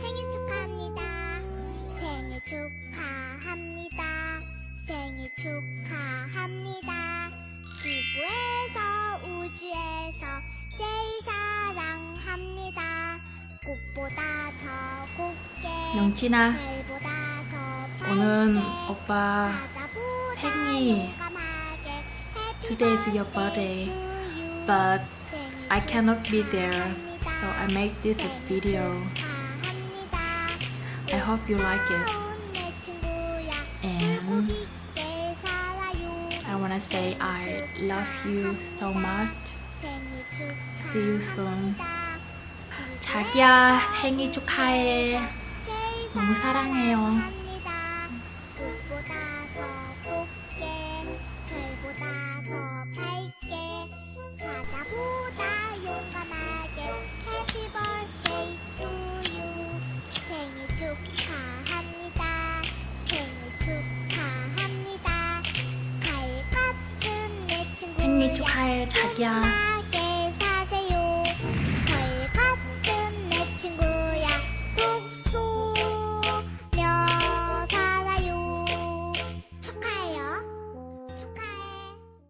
생일 축하합니다. 생일 축하합니다. 생일 축하합니다. 지구에서 우주에서 제일 사랑합니다. 꽃보다 더 곱게 영진아 오늘 오빠 생일 Today's your but I cannot be there so I make this video I hope you like it and I wanna say I love you so much See you soon 자기야 생일 축하해 너무 사랑해요 呀